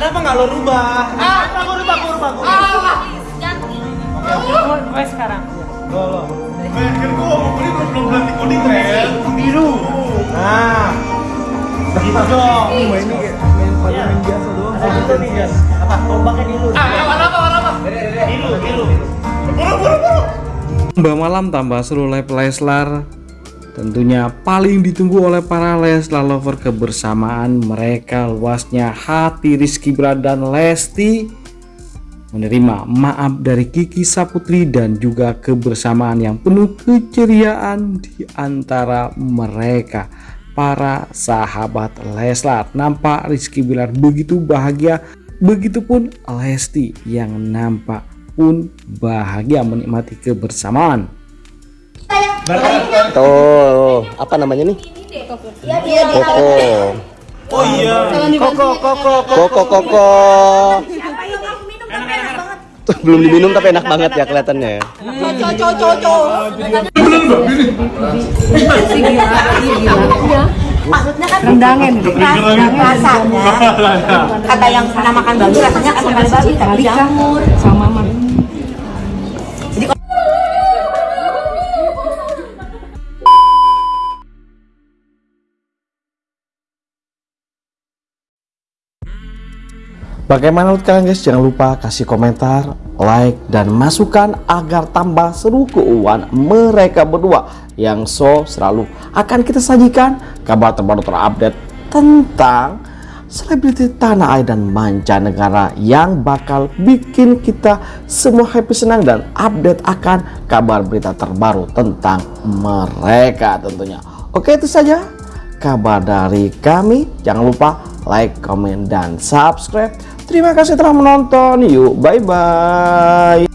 Kenapa nggak lo rubah? Ah, aku rubah, aku rubah, aku rubah. Oh, sekarang. Lo, lo. Kan gua mau beli belum belum berhenti coding men. Biru. Nah. Gitu dong. ini kayak main pada Iya. main biasa doang. Ada gitu nih, Jas. Apa? Tombaknya dulu. Ah, warna apa? Warna apa? Biru, biru. Buru, buru, buru. Mbak Malam tambah seru live Leslar Tentunya paling ditunggu oleh para Leslar lover kebersamaan mereka luasnya hati Rizky Bilar dan Lesti menerima maaf dari Kiki Saputri dan juga kebersamaan yang penuh keceriaan di antara mereka. Para sahabat Leslar nampak Rizky Bilar begitu bahagia begitupun Lesti yang nampak pun bahagia menikmati kebersamaan Tuh, apa namanya nih? Koko. Oh iya. Koko, koko, Koko. koko. Belum diminum tapi enak banget ya kelihatannya ya. Maksudnya kan rendangan rasanya kata yang pernah makan babi rasanya kan makan babi tapi jamur Bagaimana menurut kalian guys? Jangan lupa kasih komentar, like, dan masukan agar tambah seru keuangan mereka berdua yang so selalu akan kita sajikan kabar terbaru terupdate tentang selebriti tanah air dan mancanegara yang bakal bikin kita semua happy senang dan update akan kabar berita terbaru tentang mereka tentunya. Oke itu saja kabar dari kami. Jangan lupa like, comment, dan subscribe. Terima kasih telah menonton. Yuk, bye-bye.